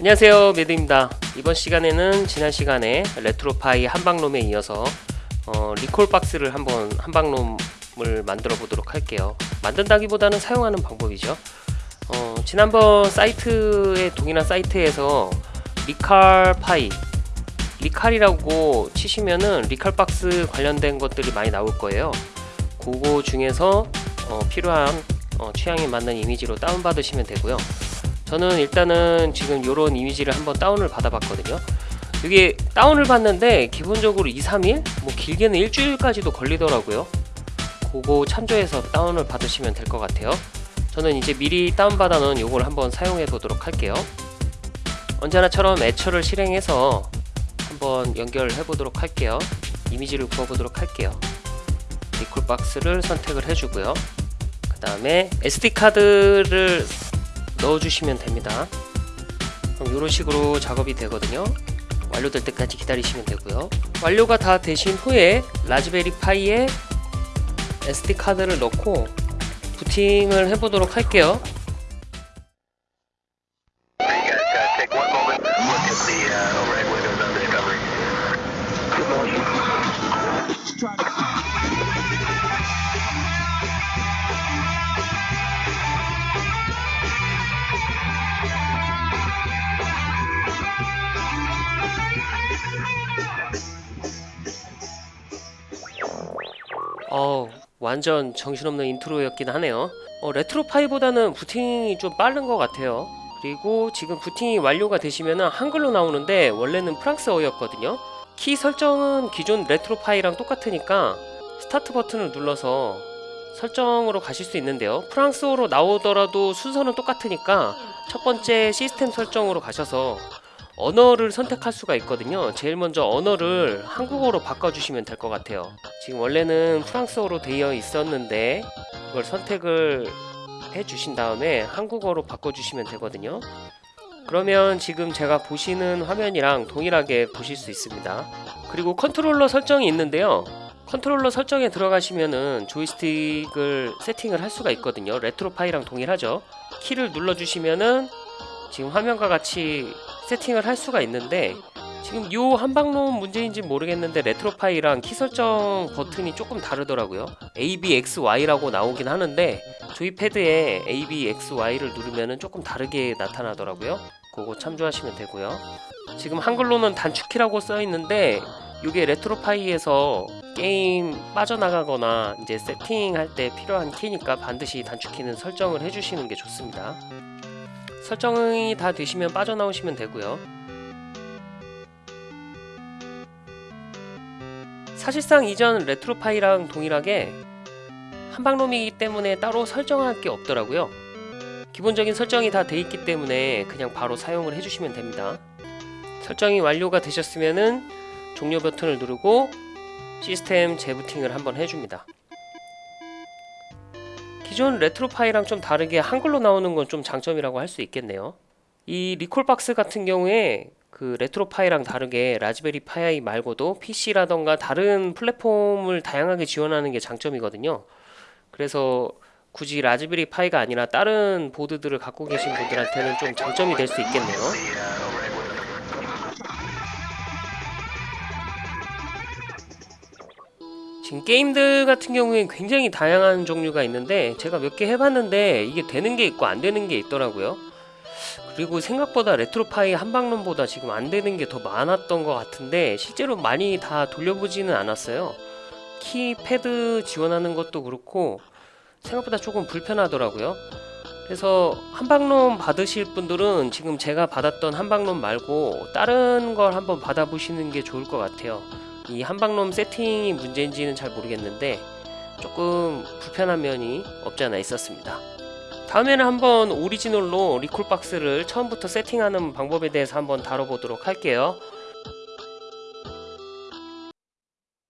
안녕하세요 매드입니다. 이번 시간에는 지난 시간에 RetroPie 한방롬에 이어서 어, Recalbox를 한번 한방롬을 만들어 보도록 할게요. 만든다기보다는 사용하는 방법이죠. 어, 지난번 사이트에 동일한 사이트에서 리칼파이 리칼이라고 치시면은 Recalbox 관련된 것들이 많이 나올 거예요. 그거 중에서 어, 필요한 어, 취향에 맞는 이미지로 다운받으시면 되고요 저는 일단은 지금 요런 이미지를 한번 다운을 받아봤거든요. 이게 다운을 받는데 기본적으로 2, 3일? 뭐 길게는 일주일까지도 걸리더라고요. 그거 참조해서 다운을 받으시면 될 것 같아요. 저는 이제 미리 다운받아 놓은 요걸 한번 사용해 보도록 할게요. 언제나처럼 애처를 실행해서 한번 연결해 보도록 할게요. 이미지를 구워 보도록 할게요. 리콜 박스를 선택을 해주고요. 그 다음에 SD카드를 넣어주시면 됩니다. 그럼 이런 식으로 작업이 되거든요. 완료될 때까지 기다리시면 되고요. 완료가 다 되신 후에 라즈베리 파이에 SD카드를 넣고 부팅을 해보도록 할게요 어 완전 정신없는 인트로였긴 하네요. 어, RetroPie보다는 부팅이 좀 빠른 것 같아요. 그리고 지금 부팅이 완료가 되시면 한글로 나오는데 원래는 프랑스어였거든요. 키 설정은 기존 RetroPie랑 똑같으니까 스타트 버튼을 눌러서 설정으로 가실 수 있는데요. 프랑스어로 나오더라도 순서는 똑같으니까 첫 번째 시스템 설정으로 가셔서 언어를 선택할 수가 있거든요. 제일 먼저 언어를 한국어로 바꿔주시면 될 것 같아요. 지금 원래는 프랑스어로 되어 있었는데 그걸 선택을 해 주신 다음에 한국어로 바꿔주시면 되거든요. 그러면 지금 제가 보시는 화면이랑 동일하게 보실 수 있습니다. 그리고 컨트롤러 설정이 있는데요. 컨트롤러 설정에 들어가시면은 조이스틱을 세팅을 할 수가 있거든요. RetroPie랑 동일하죠. 키를 눌러주시면은 지금 화면과 같이 세팅을 할 수가 있는데 지금 요 한방롬 문제인지 모르겠는데 RetroPie랑 키 설정 버튼이 조금 다르더라고요. ABXY라고 나오긴 하는데 조이 패드에 ABXY를 누르면은 조금 다르게 나타나더라고요. 그거 참조하시면 되고요. 지금 한글로는 단축키라고 써 있는데 이게 RetroPie에서 게임 빠져나가거나 이제 세팅할 때 필요한 키니까 반드시 단축키는 설정을 해주시는 게 좋습니다 설정이 다 되시면 빠져나오시면 되고요. 사실상 이전 레트로파이랑 동일하게 한방롬이기 때문에 따로 설정할 게 없더라고요. 기본적인 설정이 다 돼 있기 때문에 그냥 바로 사용을 해주시면 됩니다. 설정이 완료가 되셨으면은 종료 버튼을 누르고 시스템 재부팅을 한번 해줍니다 기존 RetroPie랑 좀 다르게 한글로 나오는 건 좀 장점이라고 할 수 있겠네요. 이 Recalbox 같은 경우에 그 RetroPie랑 다르게 Raspberry Pi 말고도 PC라던가 다른 플랫폼을 다양하게 지원하는 게 장점이거든요. 그래서 굳이 Raspberry Pi가 아니라 다른 보드들을 갖고 계신 분들한테는 좀 장점이 될 수 있겠네요 지금 게임들 같은 경우에 굉장히 다양한 종류가 있는데 제가 몇 개 해봤는데 이게 되는 게 있고 안 되는 게 있더라고요. 그리고 생각보다 RetroPie 한방롬보다 지금 안 되는 게 더 많았던 것 같은데 실제로 많이 다 돌려보지는 않았어요. 키패드 지원하는 것도 그렇고 생각보다 조금 불편하더라고요. 그래서 한방롬 받으실 분들은 지금 제가 받았던 한방롬 말고 다른 걸 한번 받아보시는 게 좋을 것 같아요 이 한방롬 세팅이 문제인지는 잘 모르겠는데 조금 불편한 면이 없지 않아 있었습니다. 다음에는 한번 오리지널로 리콜박스를 처음부터 세팅하는 방법에 대해서 한번 다뤄보도록 할게요